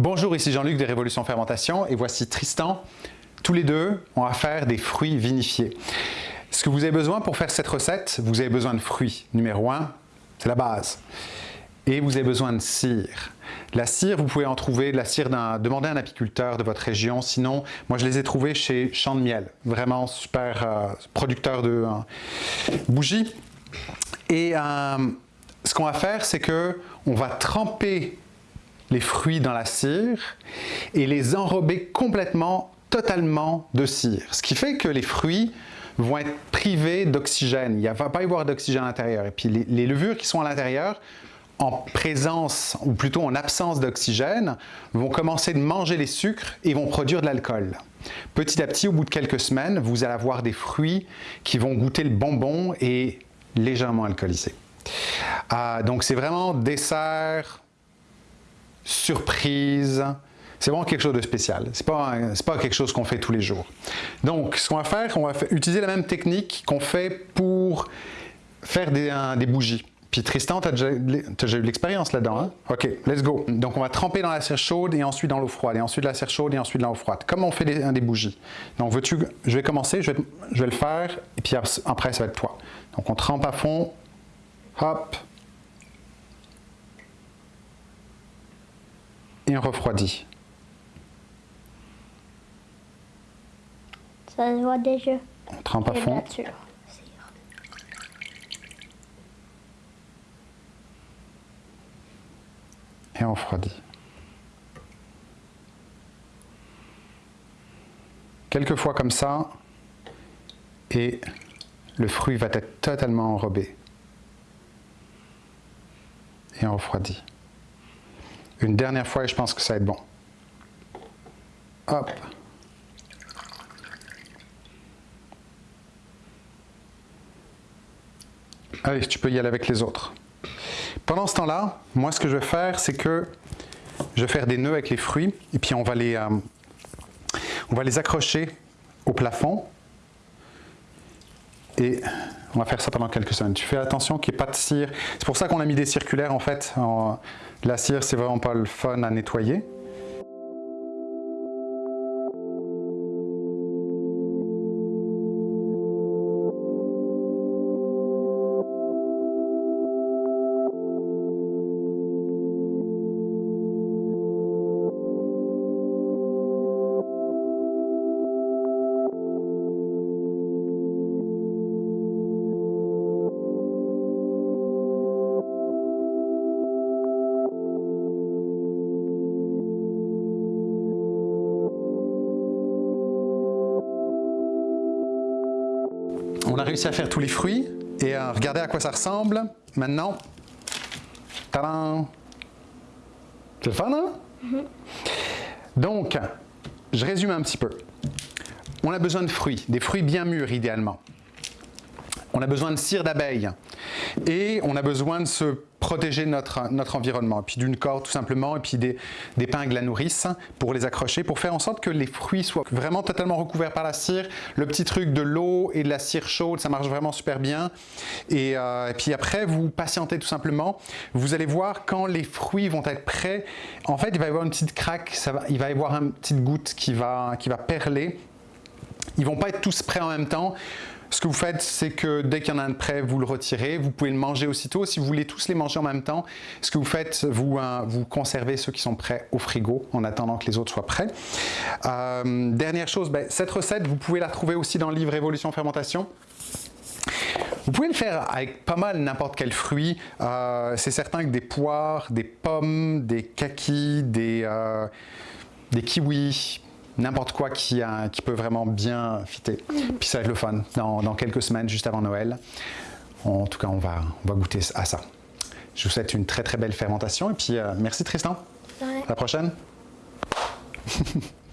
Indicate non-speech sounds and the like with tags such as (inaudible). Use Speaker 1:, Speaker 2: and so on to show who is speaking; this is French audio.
Speaker 1: Bonjour, ici Jean-Luc de Révolution Fermentation et voici Tristan. Tous les deux, on va faire des fruits vinifiés. Ce que vous avez besoin pour faire cette recette, vous avez besoin de fruits. Numéro 1, c'est la base. Et vous avez besoin de cire. La cire, vous pouvez en trouver, la cire demandez à un apiculteur de votre région. Sinon, moi je les ai trouvés chez Champ de Miel. Vraiment super euh, producteur de euh, bougies. Et euh, ce qu'on va faire, c'est que on va tremper les fruits dans la cire et les enrober complètement, totalement de cire. Ce qui fait que les fruits vont être privés d'oxygène. Il ne va pas y avoir d'oxygène à l'intérieur. Et puis les, levures qui sont à l'intérieur, en présence, ou plutôt en absence d'oxygène, vont commencer de manger les sucres et vont produire de l'alcool. Petit à petit, au bout de quelques semaines, vous allez avoir des fruits qui vont goûter le bonbon et légèrement alcoolisés. Ah, donc c'est vraiment dessert, surprise. C'est vraiment quelque chose de spécial. Ce n'est pas, pas quelque chose qu'on fait tous les jours. Donc, ce qu'on va faire, on va utiliser la même technique qu'on fait pour faire des, des bougies. Puis Tristan, tu as, déjà eu l'expérience là-dedans, hein? OK, let's go. Donc on va tremper dans la cire chaude et ensuite dans l'eau froide, et ensuite la cire chaude et ensuite dans l'eau froide, comme on fait des, des bougies. Donc veux-tu, je vais commencer, je vais, je vais, le faire, et puis après ça va être toi. Donc on trempe à fond, hop, et on refroidit.
Speaker 2: Ça se voit déjà.
Speaker 1: On trempe à fond. Et on refroidit. Quelques fois comme ça, et le fruit va être totalement enrobé. Et on refroidit. Une dernière fois et je pense que ça va être bon. Hop. Allez, tu peux y aller avec les autres. Pendant ce temps-là, moi ce que je vais faire, c'est que je vais faire des nœuds avec les fruits et puis on va les, euh, on va les accrocher au plafond et on va faire ça pendant quelques semaines. Tu fais attention qu'il n'y ait pas de cire. C'est pour ça qu'on a mis des circulaires en fait. La cire, c'est vraiment pas le fun à nettoyer. On a réussi à faire tous les fruits et à regarder à quoi ça ressemble. Maintenant, tadam C'est le fun, hein? Mm-hmm. Donc, je résume un petit peu. On a besoin de fruits, des fruits bien mûrs idéalement. On a besoin de cire d'abeille et on a besoin de se protéger notre, notre environnement, et puis d'une corde tout simplement, et puis des, des pingles à nourrice pour les accrocher, pour faire en sorte que les fruits soient vraiment totalement recouverts par la cire. Le petit truc de l'eau et de la cire chaude, ça marche vraiment super bien. Et, euh, et, puis après, vous patientez tout simplement. Vous allez voir quand les fruits vont être prêts, en fait, il va y avoir une petite craque, ça va, il va y avoir une petite goutte qui va, qui va perler. Ils vont pas être tous prêts en même temps. Ce que vous faites, c'est que dès qu'il y en a un de prêt, vous le retirez. Vous pouvez le manger aussitôt. Si vous voulez tous les manger en même temps, ce que vous faites, vous, vous conservez ceux qui sont prêts au frigo en attendant que les autres soient prêts. Euh, dernière chose, ben, cette recette, vous pouvez la trouver aussi dans le livre Évolution Fermentation. Vous pouvez le faire avec pas mal n'importe quel fruit. Euh, c'est certain que des poires, des pommes, des kakis, des kiwis, n'importe quoi qui, qui, peut vraiment bien fitter. Puis ça va être le fun dans, quelques semaines, juste avant Noël. En tout cas, on va, on va goûter à ça. Je vous souhaite une très très belle fermentation et puis euh, merci Tristan. À la prochaine. (laughs)